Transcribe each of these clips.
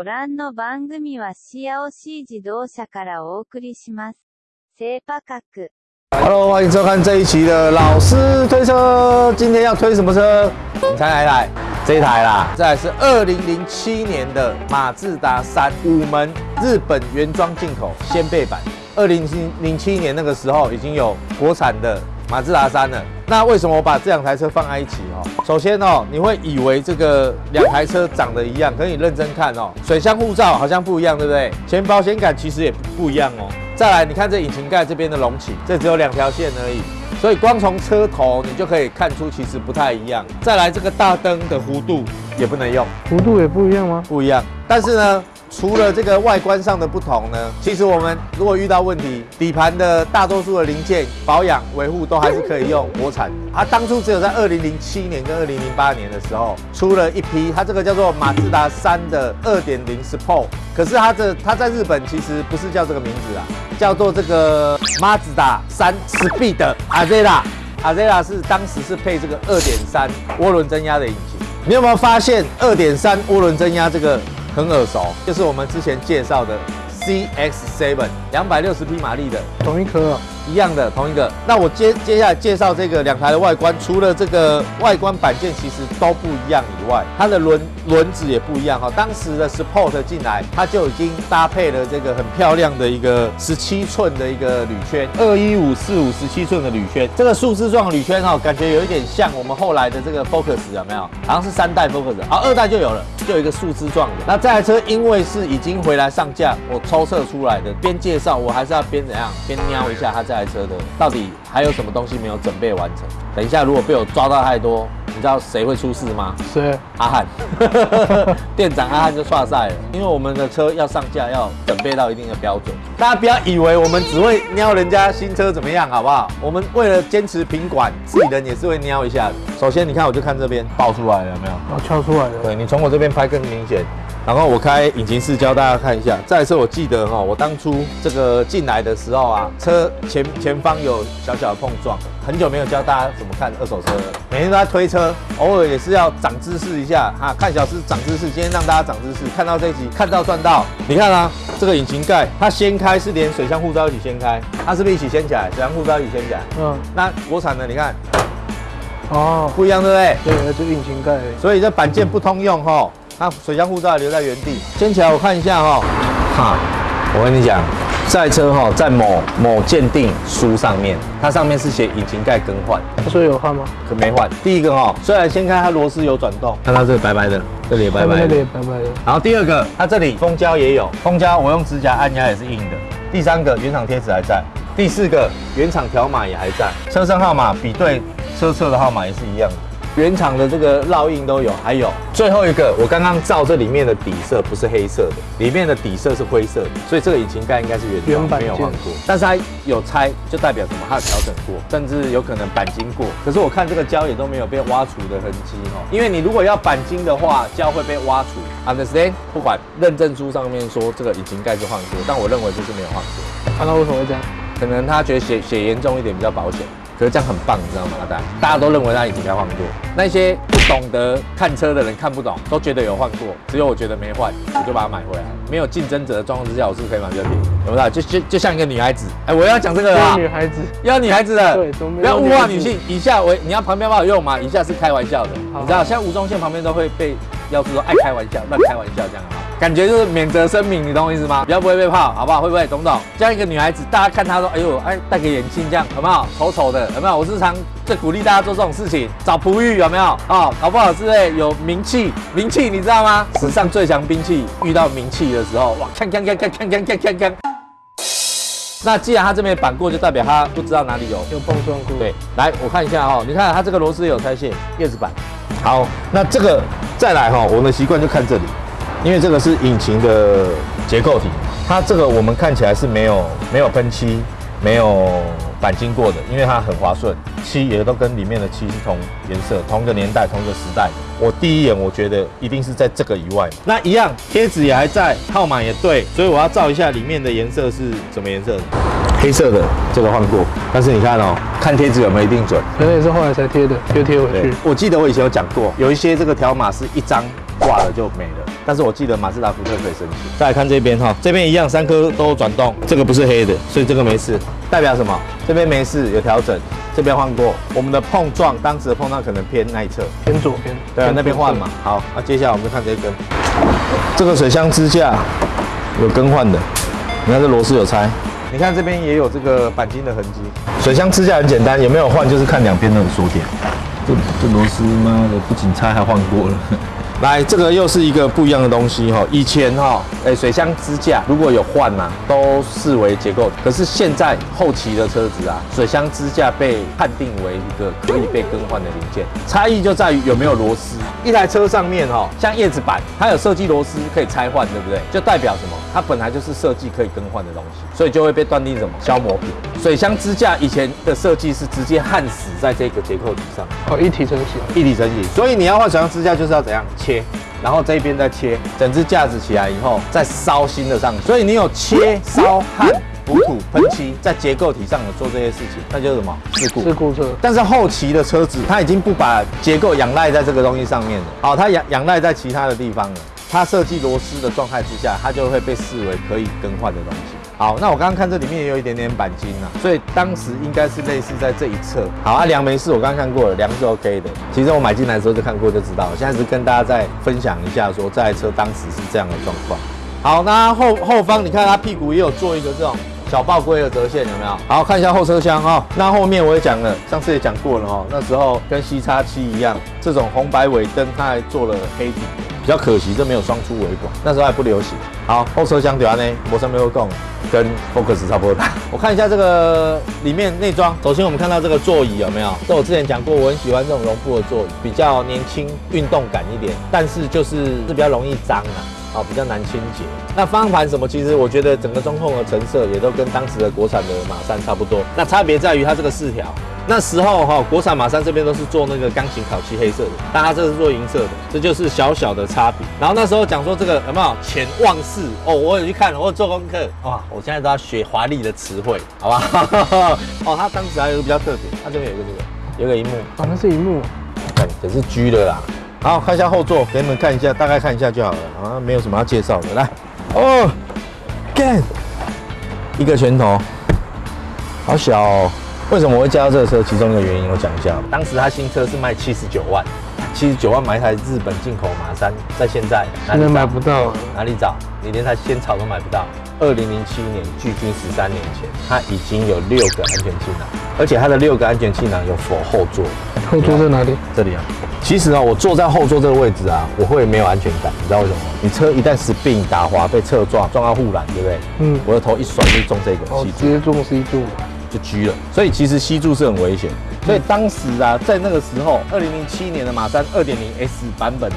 ご覧の番組はシアオシー自動車からお送りします。セーパ角。 Hello，欢迎收看这一期的老师推车。今天要推什么车？你猜来来，这一台啦，这台是二零零七年的马自达三五门日本原装进口掀背版。二零零七年那个时候已经有国产的 马自达三了。那为什么我把这两台车放在一起哦？首先哦，你会以为这个两台车长得一样，可是你认真看哦，水箱护罩好像不一样，对不对？前保险杆其实也不一样哦。再来，你看这引擎盖这边的隆起，这只有两条线而已，所以光从车头你就可以看出其实不太一样。再来，这个大灯的弧度也不能用，弧度也不一样吗？不一样。但是呢，除了这个外观上的不同呢，其实我们如果遇到问题，底盘的大多数的零件保养维护都还是可以用国产。它当初只有在二零零七年跟二零零八年的时候出了一批，它这个叫做马自达三的二点零 Sport，可是它这它在日本其实不是叫这个名字啊，叫做这个马自达三 Speed Azera。Azera 是当时是配这个二点三涡轮增压的引擎。你有没有发现二点三涡轮增压这个很耳熟？就是我们之前介绍的 CX7 两百六十匹马力的同一颗，一样的同一个。那我接接下来介绍这个两台的外观，除了这个外观板件其实都不一样以外，它的轮轮子也不一样哈。当时的 Sport 进来，它就已经搭配了这个很漂亮的一个十七寸的一个铝圈，二一五四五十七寸的铝圈。这个树枝状铝圈哈，感觉有一点像我们后来的这个 Focus 有没有？好像是三代 Focus，好，二代就有了，就有一个树枝状的。那这台车因为是已经回来上架，我抽测出来的，边介绍我还是要边怎样，边瞄一下它这台车的到底还有什么东西没有准备完成。等一下如果被我抓到太多，你知道谁会出事吗？谁？阿汉，店长阿汉就刷赛了，因为我们的车要上架，要准备到一定的标准。大家不要以为我们只会瞄人家新车怎么样，好不好？我们为了坚持品管，自己人也是会瞄一下的。首先，你看，我就看这边爆出来了，有没有？哦，敲出来了。对你从我这边拍更明显。然后我开引擎室教大家看一下。这台车我记得哈，我当初这个进来的时候啊，车前前方有小小的碰撞。很久没有教大家怎么看二手车了，每天都在推车，偶尔也是要长知识一下哈。看小师长知识，今天让大家长知识。看到这一集，看到赚到。你看啊，这个引擎盖它掀开是连水箱护罩一起掀开，它是不是一起掀起来？水箱护罩一起掀起来。嗯，那国产的你看哦，不一样，对不对？对，那就引擎盖。所以这板件不通用哈，那水箱护罩留在原地。掀起来我看一下哈，哈，我跟你讲，这台车哈在某某鉴定书上面，它上面是写引擎盖更换，他说有换吗？可没换。第一个哈，虽然掀开它螺丝有转动，看它这里白白的，这里也白白的这里也。白白的。然后第二个，它这里封胶也有，封胶我用指甲按压也是硬的。第三个，原厂贴纸还在。第四个，原厂条码也还在，车身号码比对车侧的号码也是一样的。原厂的这个烙印都有，还有最后一个，我刚刚照这里面的底色不是黑色的，里面的底色是灰色的，所以这个引擎盖应该是原装原版件没有换过，但是它有拆，就代表什么？它有调整过，甚至有可能钣金过。可是我看这个胶也都没有被挖除的痕迹哦，因为你如果要钣金的话，胶会被挖除。Understand？不管认证书上面说这个引擎盖是换过，但我认为就是没有换过，看到为什么会这样？可能他觉得血血严重一点比较保险。可是这样很棒，你知道吗？阿呆，大家都认为他已经该换过，那些不懂得看车的人看不懂，都觉得有换过，只有我觉得没换，我就把它买回来。没有竞争者的状况之下，我是不是可以买比较便宜？有没有？就就就像一个女孩子，哎，我要讲这个女孩子，要女孩子的，对不要物化女性。以下为你要旁边帮我用吗？以下是开玩笑的，好你知道，现在吴宗宪旁边都会被要是说爱开玩笑、乱开玩笑这样啊，感觉就是免责声明，你懂我意思吗？比较不会被泡，好不好？会不会？懂不懂？这样一个女孩子，大家看她说，哎呦，哎，戴个眼镜这样，有没有？丑丑的，有没有？我日常最鼓励大家做这种事情，找璞玉有没有？哦，搞不好是哎有名气，名气你知道吗？史上最强兵器，遇到名气的时候，哇，看看看看看看看看看。那既然他这边绑过，就代表他不知道哪里有有碰撞过。对，来我看一下哈、你看它这个螺丝有拆卸，叶子板。好，那这个再来哈、我们的习惯就看这里，因为这个是引擎的结构体，它这个我们看起来是没有没有喷漆，没有钣金过的，因为它很滑顺，漆也都跟里面的漆是同颜色、同个年代、同个时代。我第一眼我觉得一定是在这个以外，那一样贴纸也还在，号码也对，所以我要照一下里面的颜色是什么颜色。黑色的这个换过，但是你看哦，看贴纸有没有一定准？可能也是后来才贴的，又贴回去。，我记得我以前有讲过，有一些这个条码是一张挂了就没了，但是我记得马自达福特可以申请。再来看这边哈，这边一样三颗都转动，这个不是黑的，所以这个没事，代表什么？这边没事，有调整，这边换过。我们的碰撞，当时的碰撞可能偏那一侧，偏左边。对啊，那边换嘛。好，那接下来我们就看这根，这个水箱支架有更换的，你看这螺丝有拆，你看这边也有这个钣金的痕迹。水箱支架很简单，有没有换就是看两边的锁点。这这螺丝妈的不仅拆还换过了。来，这个又是一个不一样的东西哈。以前哈，哎，水箱支架如果有换呐，都视为结构。可是现在后期的车子啊，水箱支架被判定为一个可以被更换的零件。差异就在于有没有螺丝。一台车上面哈，像叶子板，它有设计螺丝可以拆换，对不对？就代表什么？它本来就是设计可以更换的东西，所以就会被断定什么消磨品。水箱支架以前的设计是直接焊死在这个结构体上，哦，一体成型，一体成型。所以你要换水箱支架就是要怎样切，然后这边再切，整只架子起来以后再烧新的上去。所以你有切、烧、焊。补土、喷漆，在结构体上有做这些事情，那就是什么事故？事故车。但是后期的车子，它已经不把结构仰赖在这个东西上面了，好，它仰仰赖在其他的地方了。它设计螺丝的状态之下，它就会被视为可以更换的东西。好，那我刚刚看这里面也有一点点钣金啊，所以当时应该是类似在这一侧。好，啊，梁没事，我刚刚看过了，梁是 OK 的。其实我买进来的时候就看过，就知道。现在是跟大家再分享一下，说这台车当时是这样的状况。好，那后后方你看它屁股也有做一个这种。小爆龟的折线有没有？好看一下后车厢哈。那后面我也讲了，上次也讲过了哈。那时候跟 C 叉七一样，这种红白尾灯它还做了黑底，比较可惜，这没有双出尾管，那时候还不流行。好，后车厢对安呢，摩上没有动，跟 Focus 差不多大。我看一下这个里面内装，首先我们看到这个座椅有没有？这我之前讲过，我很喜欢这种绒布的座椅，比较年轻、运动感一点，但是就是是比较容易脏啊。好，比较难清洁。那方向盘什么？其实我觉得整个中控的成色也都跟当时的国产的马三差不多。那差别在于它这个饰条。那时候哈，国产马三这边都是做那个钢琴烤漆黑色的，但它这个是做银色的，这就是小小的差别。然后那时候讲说这个有没有潜望式？哦，我有去看，我有做功课。哇，我现在都要学华丽的词汇，好吧？哦，它当时还有一个比较特别，它这边有个这个，有个荧幕，啊，那是荧幕，看，这是 G 的啦。好，看一下后座，给你们看一下，大概看一下就好了，好像没有什么要介绍的。来，哦，Gan，一个拳头，好小。为什么我会加到这个车？其中一个原因我讲一下。当时它新车是卖七十九万，七十九万买一台日本进口马三，在现在哪里买不到？哪里找？你连台仙草都买不到。二零零七年，距今十三年前，它已经有六个安全气囊，而且它的六个安全气囊有否后座？后座在哪里？这里啊。其实啊，我坐在后座这个位置啊，我会没有安全感，你知道为什么吗？你车一旦 spin 打滑被侧撞，撞到护栏，对不对？嗯。我的头一甩就中这个，哦，直接中 C 柱，就狙了。所以其实吸柱是很危险。所以当时啊，在那个时候，二零零七年的马三二点零 S 版本的，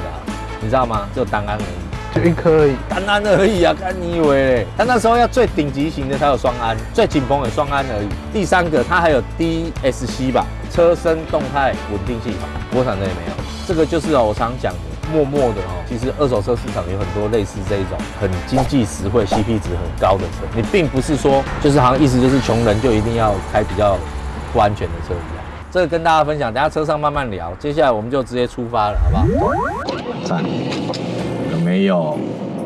你知道吗？就单安而已。就一颗而已，单安而已啊！看你以为嘞？它那时候要最顶级型的才有双安，最紧绷的双安而已。第三个，它还有 DSC 吧，车身动态稳定系统，国产的也没有。这个就是哦，我常讲的，默默的哦，其实二手车市场有很多类似这一种很经济实惠、CP 值很高的车。你并不是说，就是好像意思就是穷人就一定要开比较不安全的车一样。这个跟大家分享，等下车上慢慢聊。接下来我们就直接出发了，好不好？赞。没有，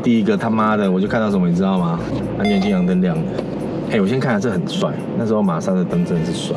第一个他妈的，我就看到什么，你知道吗？安全气囊灯亮的。嘿，我先看下，这很帅。那时候马上的灯真的是帅。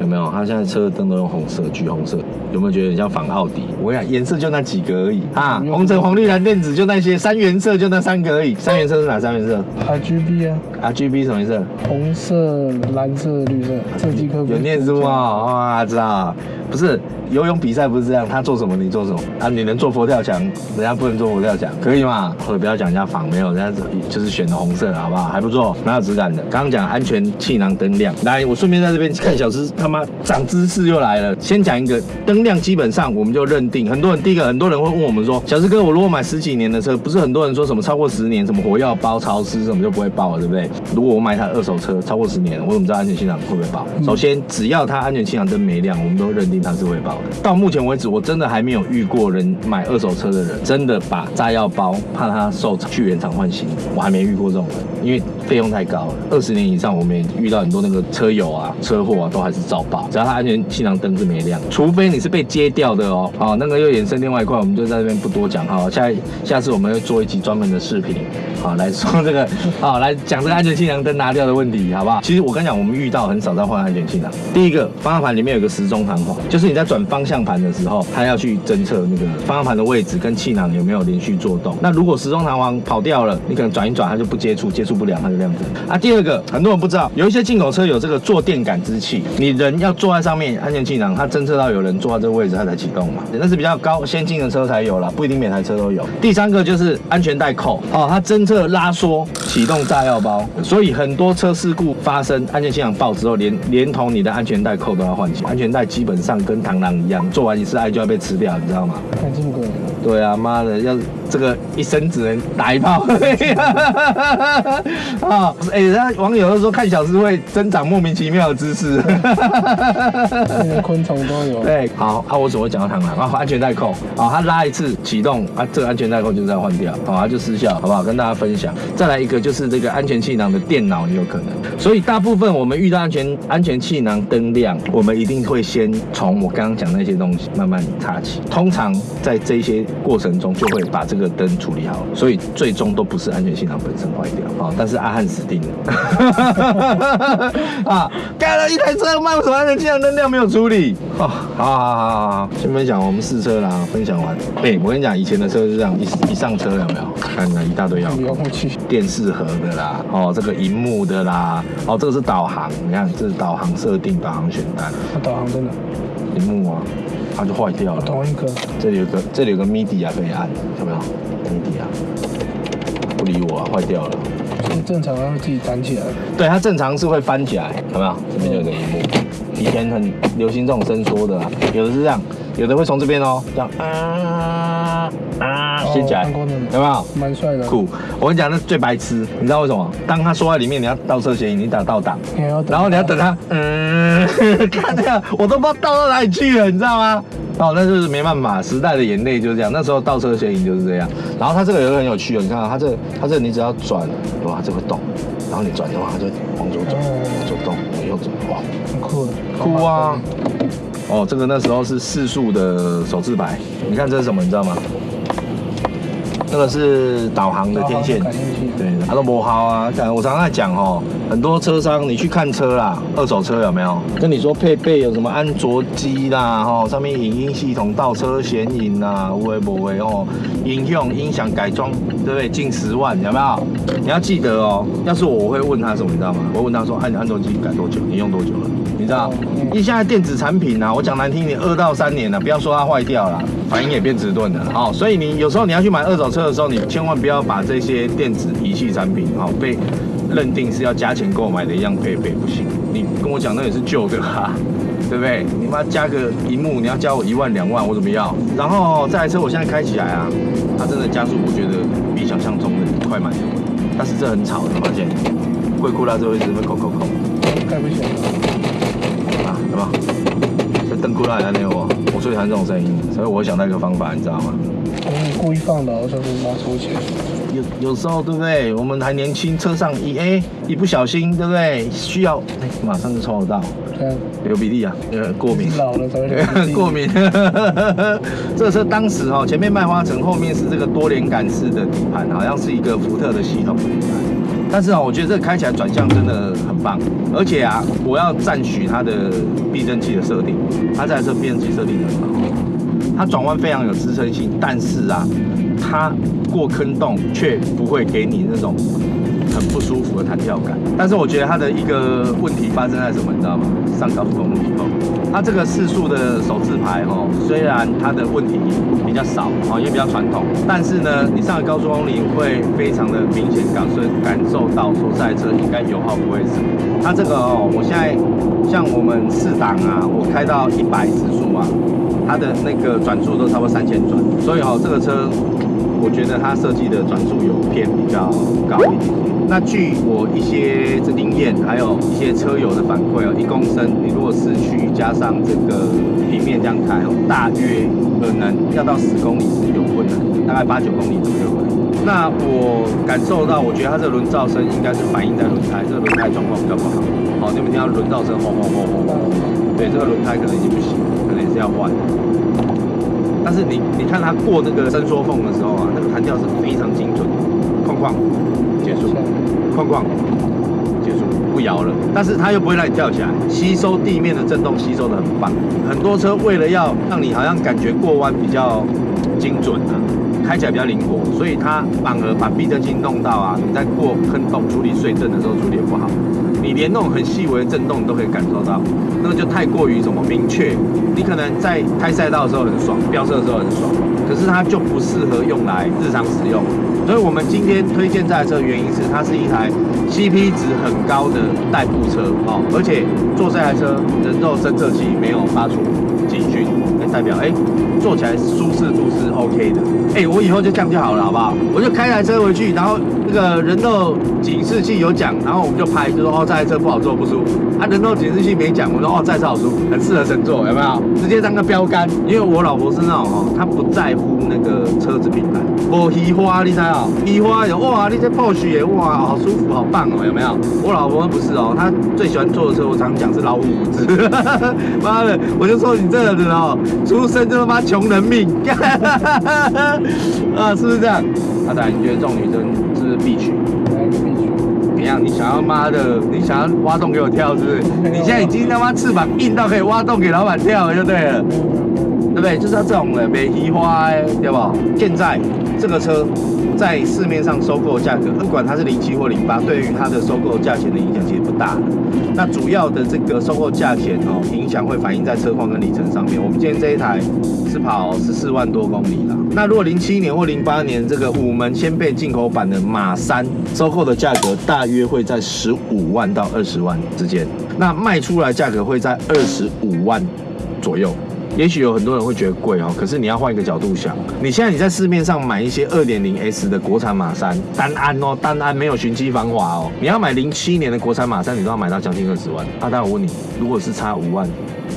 有没有？他现在车的灯都用红色，橘红色，有没有觉得很像仿奥迪？我跟你讲，颜色就那几个而已啊，红橙黄绿蓝靛紫就那些，三原色就那三个而已。三原色是哪三原色？R G B 啊，R G B 什么颜色？红色、蓝色、绿色。设计科有念书啊？哇，知道。不是游泳比赛不是这样，他做什么你做什么啊？你能做佛跳墙，人家不能做佛跳墙，可以吗？或者不要讲人家仿，没有，人家就是选的红色，好不好？还不错，蛮有质感的。刚刚讲安全气囊灯亮，来，我顺便在这边看小芝他妈长知识又来了。先讲一个灯亮，基本上我们就认定，很多人第一个很多人会问我们说，小芝哥，我如果买十几年的车，不是很多人说什么超过十年什么火药包潮湿什么就不会爆了，对不对？如果我买台二手车超过十年，我怎么知道安全气囊会不会爆？首先，只要它安全气囊灯没亮，我们都认定它是会爆的。到目前为止，我真的还没有遇过人买二手车的人真的把炸药包怕它受去原厂换新，我还没遇过这种人。因为费用太高了。二十年以上，我们也遇到很多那个车友啊、车祸啊，都还是照爆，只要它安全气囊灯是没亮，除非你是被揭掉的哦。好，那个又衍生另外一块，我们就在这边不多讲哈。下下次我们会做一集专门的视频，好来说这个，好来讲这个安全气囊灯拿掉的问题，好不好？其实我跟你讲，我们遇到很少在换安全气囊。第一个，方向盘里面有个时钟弹簧，就是你在转方向盘的时候，它要去侦测那个方向盘的位置跟气囊有没有连续做动。那如果时钟弹簧跑掉了，你可能转一转它就不接触，接触不良它就亮灯啊。第二个，很多人不知道，有一些进口车有这个坐垫感知器，你人要坐在上面，安全气囊它侦测到有人坐在这个位置，它才启动嘛。那是比较高先进的车才有啦，不一定每台车都有。第三个就是安全带扣哦，它侦测拉缩启动炸药包，所以很多车事故发生，安全气囊爆之后，连连同你的安全带扣都要换起来。安全带基本上跟螳螂一样，做完一次爱就要被吃掉，你知道吗？还这么贵？对啊，妈的，要这个一生只能打一炮。啊，哎，人家网友都说看小师会增长莫名其妙的知识。连昆虫都有。对，好，啊，我怎么会讲到螳螂？啊，安全带扣，啊，它拉一次启动，啊，这个安全带扣就是要换掉，好，它就失效，好不好？跟大家分享。再来一个就是这个安全气囊的电脑也有可能，所以大部分我们遇到安全安全气囊灯亮，我们一定会先从我刚刚讲那些东西慢慢擦起。通常在这些过程中就会把这个灯处理好，所以最终都不是安全气囊本身坏掉，啊，但是阿汉死定了。啊，盖了一台车，卖为什么安全气囊灯亮没有处理？哦，好好好好好，先分享我们试车啦，分享完。哎，我跟你讲，以前的车是这样，一一上车有没有？看那一大堆遥控遥控器，电视盒的啦，哦，这个荧幕的啦，哦，这个是导航，你看这是导航设定、导航选单，它导航真的，荧幕啊，它就坏掉了。同一个。这里有个这里有个 MIDI 啊，可以按，有没有？MIDI 啊，不理我啊，坏掉了。正常它会自己弹起来。对，它正常是会翻起来，有没有？这边就有个荧幕，以前很流行这种伸缩的啊，有的是这样，有的会从这边哦，这样啊啊掀起来，有没有？蛮帅的。酷，我跟你讲，那最白痴，你知道为什么？当他缩在里面，你要倒车嫌疑，你打倒档，然后你要等他，嗯，看这样，我都不知道倒到哪里去了，你知道吗？哦，那就是没办法，时代的眼泪就是这样。那时候倒车嫌疑就是这样。然后它这个有个很有趣哦，你看啊，它这它这你只要转，哇，这会动，然后你转的话，它就往左转，往左动，往右转，哇，很酷的。酷啊！哦，这个那时候是四速的手自排，你看这是什么，你知道吗？这个是导航的天线对，都不好啊。看我常常在讲哦，很多车商你去看车啦，二手车有没有跟你说配备有什么安卓机啦，哈，上面影音系统、倒车显影啦，无为不为哦，音响音响改装，对不对？近十万有没有？你要记得哦，要是我，我会问他什么，你知道吗？我会问他说，哎、你安卓机改多久？你用多久了？你知道？因为现在电子产品啊，我讲难听一点，二到三年了，不要说它坏掉了，反应也变迟钝了。哦，所以你有时候你要去买二手车的时候，你千万不要把这些电子仪器产产品哦被认定是要加钱购买的一样配备，不行。你跟我讲那也是旧的哈、对不对？你妈加个荧幕，你要加我一万两万，我怎么要？然后这台车我现在开起来啊，它真的加速，我觉得比想象中的快蛮多。但是这很吵，你发现？贵库拉这位置会扣扣扣。盖不起来。啊，有没有？这灯过来没有我，我最讨厌这种声音，所以我想到一个方法，你知道吗？可能你故意放倒，就是拿收起来。有有时候对不对？我们还年轻，车上一哎一不小心，对不对？需要哎马上就抽得到，看，流鼻涕啊，呃过敏。老了才会流鼻涕 过敏。这个车当时哈、前面麦花臣，后面是这个多连杆式的底盘，好像是一个福特的系统底盘。但是啊，我觉得这个开起来转向真的很棒，而且啊，我要赞许它的避震器的设定，它这台车避震器设定很好，它转弯非常有支撑性，但是啊，它过坑洞却不会给你那种很不舒服的弹跳感。但是我觉得它的一个问题发生在什么，你知道吗？上高速公路以后，它这个四速的手自排哦，虽然它的问题比较少哦，也比较传统，但是呢，你上了高速公路会非常的明显感受感受到说这台车应该油耗不会少。它这个哦，我现在像我们四档啊，我开到一百时速啊，它的那个转速都差不多三千转，所以哦，这个车我觉得它设计的转速有偏比较高一点。那据我一些这经验，还有一些车友的反馈哦，一公升你如果市区加上这个平面这样开哦，大约可能要到十公里是有困难，大概八九公里左右而已。那我感受到，我觉得它这个轮噪声应该是反映在轮胎，这个轮胎状况比较不好。好，你们听到轮噪声轰轰轰轰轰，对，这个轮胎可能已经不行，可能也是要换。但是你你看它过那个伸缩缝的时候啊，那个弹跳是非常精准，哐哐结束，哐哐结束，不摇了。但是它又不会让你跳起来，吸收地面的震动吸收的很棒。很多车为了要让你好像感觉过弯比较精准啊，开起来比较灵活，所以它反而把避震器弄到啊，你在过坑洞处理碎震的时候处理得不好。你连那种很细微的震动你都可以感受到，那个就太过于什么明确。你可能在开赛道的时候很爽，飙车的时候很爽，可是它就不适合用来日常使用。所以我们今天推荐这台车的原因是，它是一台 CP 值很高的代步车哦，而且坐这台车人肉侦测器没有发出警讯，代表哎坐起来舒适度是 OK 的。哎，我以后就这样就好了，好不好？我就开台车回去，然后个人肉警示器有讲，然后我们就拍，就说哦这台车不好坐，不舒服。啊，人肉警示器没讲，我说哦这台车好舒服，很适合乘坐，有没有？直接当个标杆，因为我老婆是那种哦，她不在乎那个车子品牌，我喜花，你猜哦？喜花有哇，你这 Porsche 也哇，好舒服，好棒哦，有没有？我老婆不是哦，她最喜欢坐的车，我常常讲是老虎子。妈的，我就说你这个人哦，出生就他妈穷人命。啊，是不是这样？阿仔，你觉得这种女生是必须？怎样？你想要妈的？你想要挖洞给我跳，是不是？你现在已经他妈翅膀硬到可以挖洞给老板跳了，就对了，对不对？就是要这种的，没移花，对不？现在这个车在市面上收购价格，不管它是零七或零八，对于它的收购价钱的影响其实不大。那主要的这个收购价钱哦，影响会反映在车况跟里程上面。我们今天这一台是跑十四万多公里了。那如果零七年或零八年这个五门掀背进口版的马三，收购的价格大约会在十五万到二十万之间，那卖出来价格会在二十五万左右。也许有很多人会觉得贵哦，可是你要换一个角度想，你现在你在市面上买一些二点零 S 的国产马三，单安哦，单安没有循迹防滑哦，你要买零七年的国产马三，你都要买到将近二十万。阿大，我问你，如果是差五万，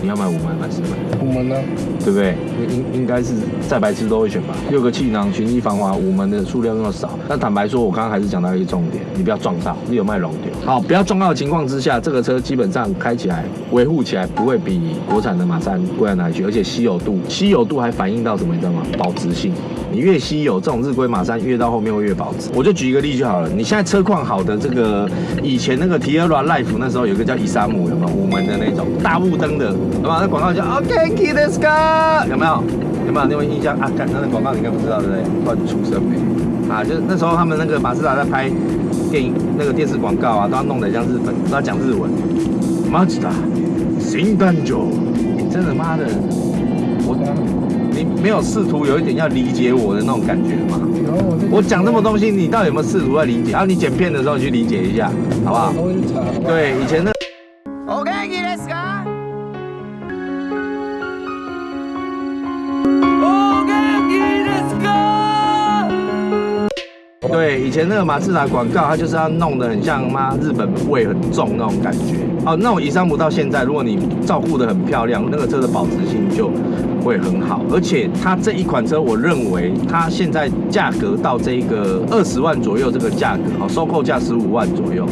你要买五门还是买？五门呢？对不对？应应该是再白痴都会选吧。六个气囊，寻机防滑，五门的数量那么少。那坦白说，我刚刚还是讲到一个重点，你不要撞到，你有卖龙点。好，不要撞到的情况之下，这个车基本上开起来、维护起来不会比国产的马三贵到哪里去，而且稀有度，稀有度还反映到什么？你知道吗？保值性。你越稀有，这种日规马三越到后面会越保值。我就举一个例就好了。你现在车况好的这个，以前那个 Tierra Life 那时候有个叫伊萨姆，有没有五门的那种大雾灯的，有没有？那广告叫 OK，Let's go，有没有？有没有？你有印象啊？看那个广告你应该不知道对不对？乱出声没？啊，就是那时候他们那个马自达在拍电影那个电视广告啊，都要弄得像日本，都要讲日文。马自达新单酒，你真的妈的，我你没有试图有一点要理解我的那种感觉吗？我我讲这么东西，你到底有没有试图在理解？然后你剪片的时候，你去理解一下，好不好？对，以前的。前那个马自达广告，它就是要弄得很像妈日本味很重那种感觉。哦，那种以上不到现在，如果你照顾得很漂亮，那个车的保值性就会很好。而且它这一款车，我认为它现在价格到这个二十万左右这个价格，哦，收购价十五万左右，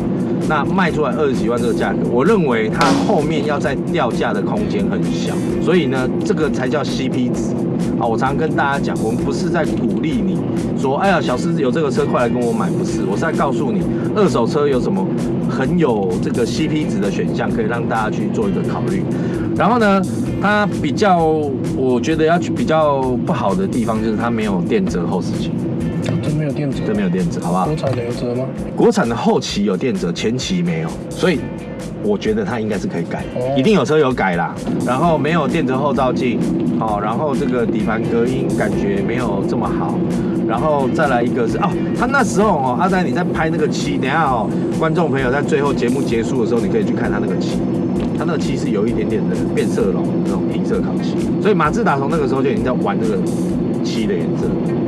那卖出来二十几万这个价格，我认为它后面要再掉价的空间很小。所以呢，这个才叫 CP 值。啊，我常常跟大家讲，我们不是在鼓励你说，哎呀，小狮子有这个车，快来跟我买，不是，我是在告诉你，二手车有什么很有这个 CP 值的选项，可以让大家去做一个考虑。然后呢，它比较，我觉得要去比较不好的地方就是它没有电折后视镜，真没有电折，真没有电折，好不好国？产的有折吗？国产的后期有电折，前期没有，所以我觉得它应该是可以改，哦一定有车有改啦。然后没有电折后照镜，哦，然后这个底盘隔音感觉没有这么好。然后再来一个是哦，他那时候哦，阿呆你在拍那个漆，等一下哦，观众朋友在最后节目结束的时候，你可以去看他那个漆，它那个漆是有一点点的变色龙那种银色烤漆，所以马自达从那个时候就已经在玩这个漆的颜色。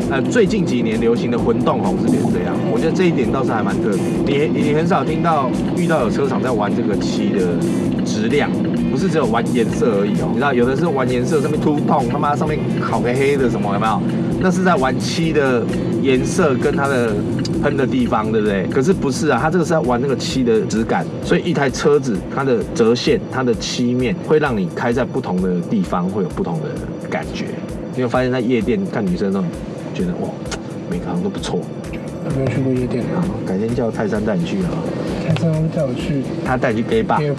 呃最近几年流行的混动红是变这样，我觉得这一点倒是还蛮特别。你你很少听到遇到有车厂在玩这个漆的质量，不是只有玩颜色而已哦。你知道有的是玩颜色，上面凸痛，他妈上面烤个黑的什么有没有？那是在玩漆的颜色跟它的喷的地方，对不对？可是不是啊，它这个是要玩那个漆的质感，所以一台车子它的折线、它的漆面会让你开在不同的地方会有不同的感觉。你有发现，在夜店看女生的时候，觉得哇，每个好像都不错。有没有去过夜店啊？改天叫泰山带你去啊，泰山会带我去他带你去 gay 吧。gay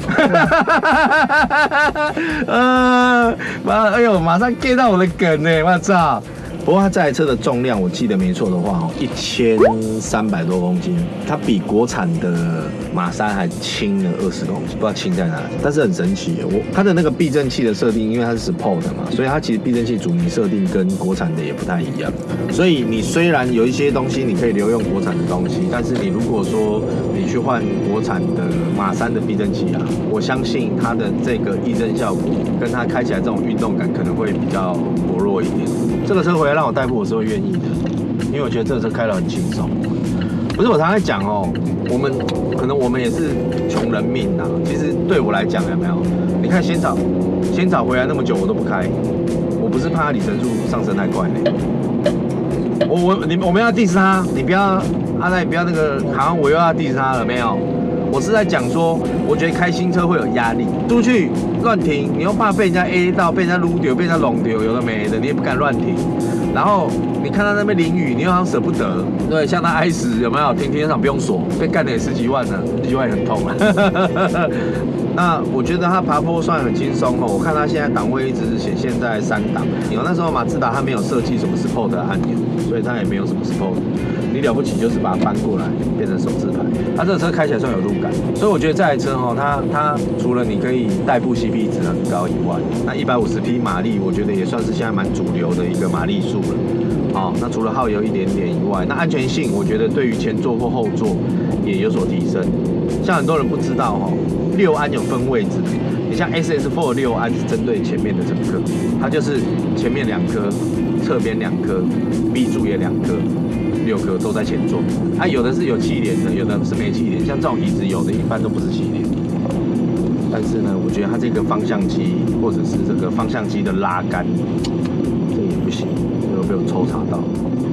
呃，妈，哎呦，马上 get 到我的梗呢，我操！不过它这台车的重量，我记得没错的话，哦，一千三百多公斤，它比国产的马三还轻了二十公斤，不知道轻在哪里，但是很神奇。我它的那个避震器的设定，因为它是 Sport 的嘛，所以它其实避震器阻尼设定跟国产的也不太一样。所以你虽然有一些东西你可以留用国产的东西，但是你如果说你去换国产的马三的避震器啊，我相信它的这个避震效果跟它开起来这种运动感可能会比较薄弱一点。这个车回来让我代步我是会愿意的，因为我觉得这个车开得很轻松。不是我常常在讲哦，我们可能我们也是穷人命呐、其实对我来讲有没有？你看仙草，仙草回来那么久我都不开，我不是怕它里程数上升太快呢。我我你我们要 diss 他，你不要阿赖，不要那个，好像我又要 diss 他了没有？我是在讲说，我觉得开新车会有压力，出去乱停，你又怕被人家 A 到，被人家撸丢，被人家拢丢，有的没的，你也不敢乱停。然后你看他那边淋雨，你又好像舍不得，对，像他 i 死有没有？停停车场不用锁，被干了也十几万呢，十几万也很痛啊。那我觉得他爬坡算很轻松哦，我看他现在档位一直是显现在三档。有那时候马自达它没有设计什么 Sport 的按钮，所以它也没有什么 Sport。你了不起就是把它搬过来变成手自排。它这个车开起来算有路感，所以我觉得这台车哈，它它除了你可以代步 CP 值很高以外，那一百五十匹马力，我觉得也算是现在蛮主流的一个马力数了。哦，那除了耗油一点点以外，那安全性我觉得对于前座或后座也有所提升。像很多人不知道哈、哦，六安有分位置。你像 SS4 六安是针对前面的乘客，它就是前面两颗，侧边两颗，B 柱也两颗，六颗都在前座。啊，有的是有气帘的，有的是没气帘。像这种椅子有的一般都不是气帘。但是呢，我觉得它这个方向机或者是这个方向机的拉杆，这也不行，这个被抽查到。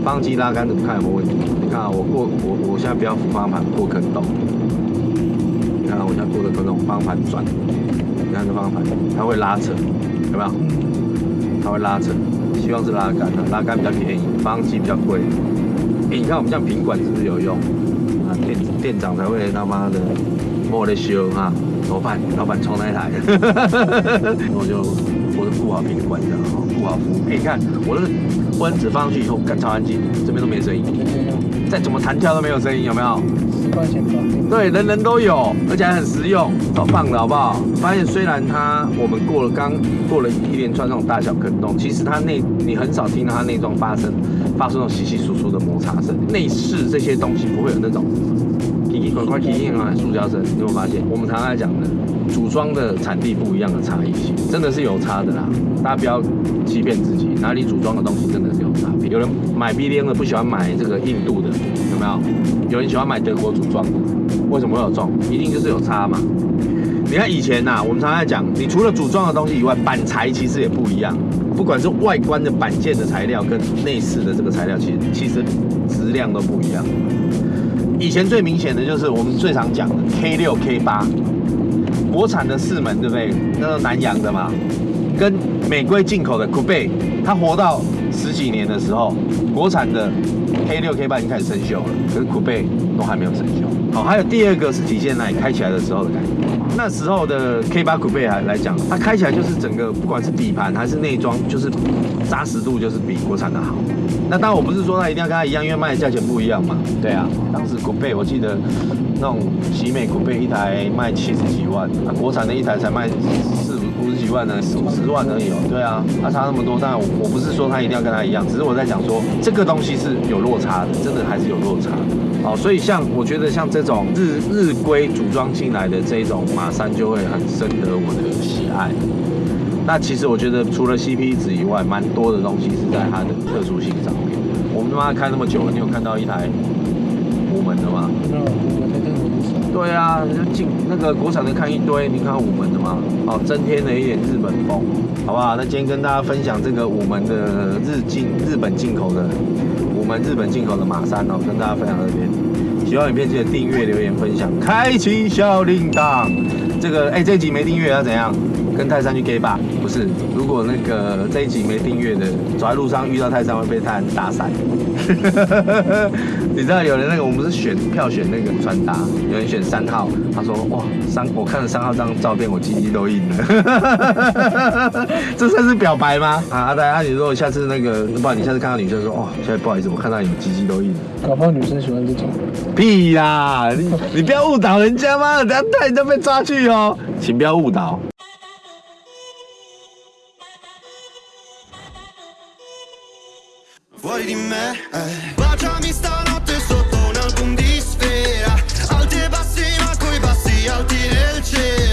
方向机拉杆怎么看有没有问题？你看啊，我过我我现在不要扶方向盘过坑洞，你看我现在过的坑洞，方向盘转，你看这方向盘它会拉扯，有没有？它会拉扯，希望是拉杆的，拉杆比较便宜，方向机比较贵。你看我们这样平管是不是有用？啊，店店长才会他妈的莫得修啊，老板？老板冲那台，我就我就顾好平管这样哈，顾好服务。哎、你看我这个温子放上去以后，干超安静，这边都没声音，再怎么弹跳都没有声音，有没有？十块钱搞定。对，人人都有，而且还很实用，超棒的好不好？发现虽然它我们过了刚过了一连串那种大小坑洞，其实它内你很少听到它内装发生发出那种稀稀疏疏的摩擦声，内饰这些东西不会有那种奇奇怪怪、奇奇怪怪塑胶声。你有没有发现？我们常常在讲的组装的产地不一样的差异性，真的是有差的啦。大家不要欺骗自己，哪里组装的东西真的是有差别。有人买 B D N 的不喜欢买这个印度的，有没有？有人喜欢买德国组装的，为什么会有这种？一定就是有差嘛。你看以前呐、我们常常在讲，你除了组装的东西以外，板材其实也不一样。不管是外观的板件的材料跟内饰的这个材料，其实其实质量都不一样。以前最明显的就是我们最常讲的 K 六 K 八，国产的四门对不对？那是南洋的嘛，跟美规进口的 Coupe，它活到十几年的时候，国产的 K 六 K 八已经开始生锈了，可是 Coupe 都还没有生锈。好，还有第二个是体现在你开起来的时候的感觉。那时候的 K 八 Coupe 来来讲，它开起来就是整个不管是底盘还是内装，就是扎实度就是比国产的好。那当然我不是说它一定要跟它一样，因为卖的价钱不一样嘛。对啊，当时 Coupe 我记得那种喜美 Coupe 一台卖七十几万，那、国产的一台才卖四五十几万呢，四五十万而已哦。对啊，它差那么多，当然我我不是说它一定要跟它一样，只是我在讲说这个东西是有落差的，真的还是有落差的。好，所以像我觉得像这种日日规组装进来的这种马三就会很深得我的喜爱。那其实我觉得除了 CP 值以外，蛮多的东西是在它的特殊性上面。我们他妈开那么久了，你有看到一台五门的吗？没有，我在这个很少。对啊，进那个国产的看一堆，你看五门的嘛？哦，增添了一点日本风，好不好？那今天跟大家分享这个五门的日进日本进口的五门日本进口的马三哦，跟大家分享这边。喜欢影片记得订阅、留言、分享、开启小铃铛。这个哎、这集没订阅要怎样？跟泰山去 gay 吧？不是，如果那个这一集没订阅的，走在路上遇到泰山会被泰山打散。你知道有人那个我们是选票选那个穿搭，有人选三号，他说哇三我看了三号这张照片，我鸡鸡都硬了，这算是表白吗？啊，大家你如果下次那个，不然你下次看到女生说哇，现在不好意思，我看到你们鸡鸡都硬了。搞不好女生喜欢这种。屁啦！你 你不要误导人家嘛，等下带人家被抓去哦，请不要误导。Fuori di me, eh. Baciami stanotte sotto un album di sfera. Alti e bassi ma coi bassi alti nel cielo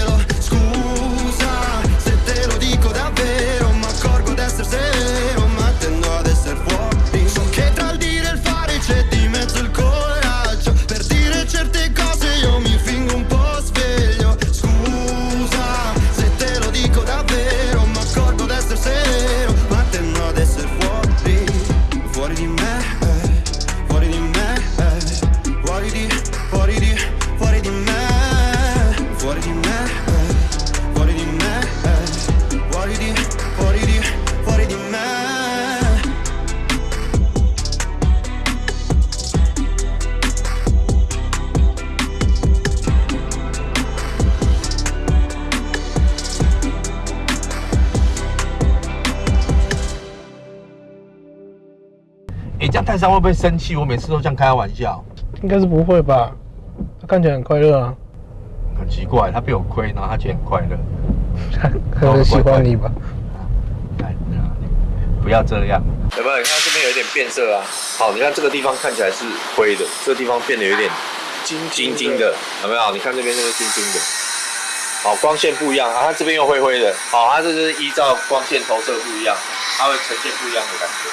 泰山会不会生气？我每次都这样开他玩笑，应该是不会吧？他看起来很快乐啊，很奇怪，他被我亏，然后他觉得很快乐。可能喜欢你吧。哎，不要这样。有没有？你看这边有一点变色啊。好，你看这个地方看起来是灰的，这个地方变得有点金金金的，有没有？你看这边这个金金的。好，光线不一样啊，它这边又灰灰的。好，它这是依照光线投射不一样，它会呈现不一样的感觉。